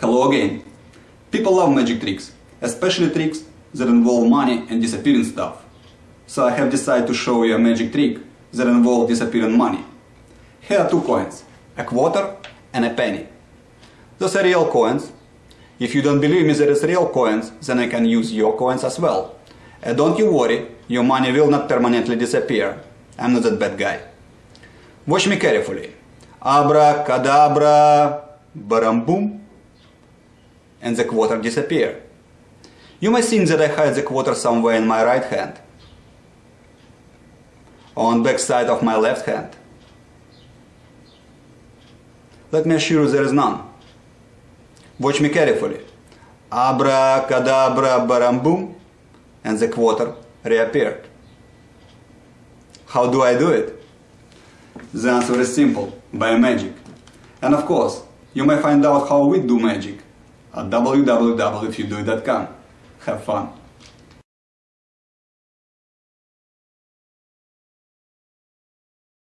Hello again. People love magic tricks, especially tricks that involve money and disappearing stuff. So I have decided to show you a magic trick that involves disappearing money. Here are two coins, a quarter and a penny. Those are real coins. If you don't believe me that it's real coins, then I can use your coins as well. And don't you worry, your money will not permanently disappear. I'm not that bad guy. Watch me carefully. Abracadabra, baram boom, and the quarter disappear. You may think that I hide the quarter somewhere in my right hand, on back side of my left hand. Let me assure you there is none. Watch me carefully. Abracadabra, baram and the quarter reappeared. How do I do it? The answer is simple, by magic. And of course, you may find out how we do magic at www.ifyoudoit.com. Have fun!